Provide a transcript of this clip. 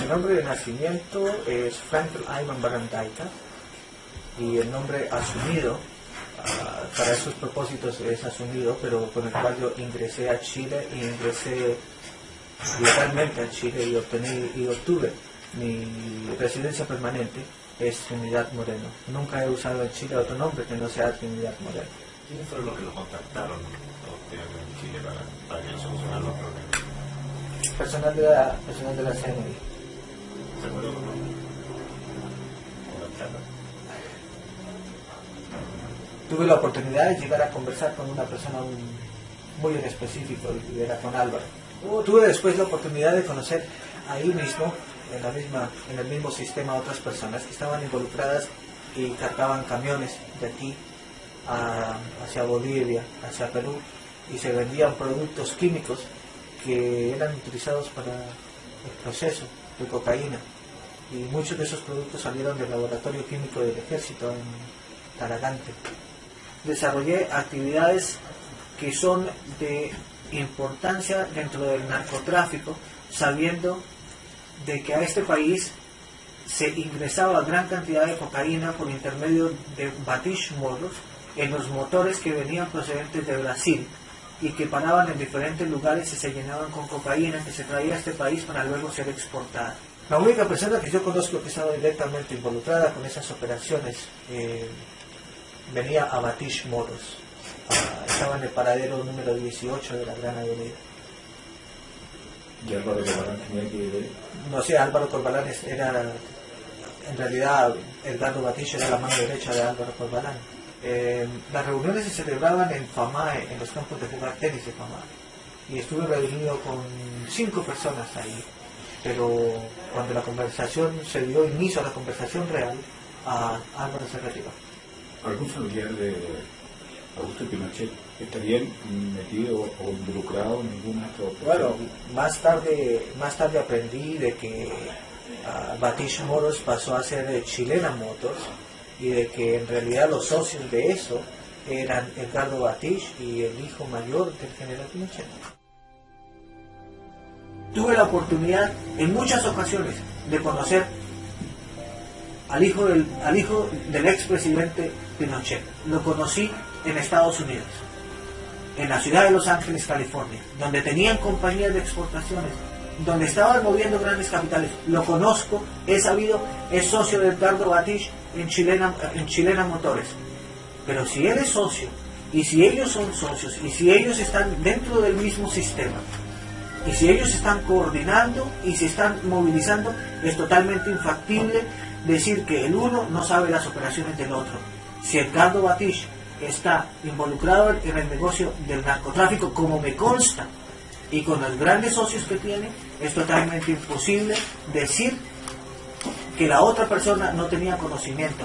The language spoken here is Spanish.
Mi nombre de nacimiento es Frank Ayman Barandaita y el nombre asumido ah, para esos propósitos es asumido, pero con el cual yo ingresé a Chile y ingresé legalmente a Chile y, obtení, y obtuve mi residencia permanente es Trinidad Moreno. Nunca he usado en Chile otro nombre que no sea Trinidad Moreno. ¿Quiénes fueron los que lo contactaron en Chile para, para que solucionar los problemas? Personal de la, personal de la CNI. ¿Se acuerdan con la charla? Tuve la oportunidad de llegar a conversar con una persona muy en específico, y era con Álvaro. Tuve después la oportunidad de conocer ahí mismo, en, la misma, en el mismo sistema, otras personas que estaban involucradas y cargaban camiones de aquí a- hacia Bolivia, hacia Perú, y se vendían productos químicos que eran utilizados para el proceso de cocaína. Y muchos de esos productos salieron del laboratorio químico del ejército en Talagante. Desarrollé actividades que son de importancia dentro del narcotráfico, sabiendo de que a este país se ingresaba gran cantidad de cocaína por intermedio de batish moros en los motores que venían procedentes de Brasil y que paraban en diferentes lugares y se llenaban con cocaína que se traía a este país para luego ser exportada. La única persona que yo conozco que estaba directamente involucrada con esas operaciones eh, venía a Batish Moros. Ah, estaba en el paradero número 18 de la Gran Avenida. Y Álvaro Corbalán tenía que ver. No sé, Álvaro Corbalán era, en realidad, Edgardo Batish era la mano derecha de Álvaro Corbalán. Eh, las reuniones se celebraban en FAMAE, en los campos de jugar tenis de FAMAE. Y estuve reunido con cinco personas ahí. Pero cuando la conversación se dio inicio a la conversación real, a Álvaro se retiró. ¿Algún familiar de Augusto Pinochet estaría metido o involucrado en ninguna de estas Bueno, más tarde, más tarde aprendí de que ah, Batish Moros pasó a ser eh, Chilena Motors y de que en realidad los socios de eso eran Edgardo Batish y el hijo mayor del general Pinochet. Tuve la oportunidad en muchas ocasiones de conocer al hijo del, al hijo del expresidente Pinochet. Lo conocí en Estados Unidos en la ciudad de Los Ángeles, California, donde tenían compañías de exportaciones, donde estaban moviendo grandes capitales. Lo conozco, he sabido, es socio de Edgardo Batish en Chilena, en Chilena Motores. Pero si él es socio, y si ellos son socios, y si ellos están dentro del mismo sistema, y si ellos están coordinando y se están movilizando, es totalmente infactible decir que el uno no sabe las operaciones del otro. Si Edgardo Batish está involucrado en el negocio del narcotráfico, como me consta, y con los grandes socios que tiene, es totalmente imposible decir que la otra persona no tenía conocimiento.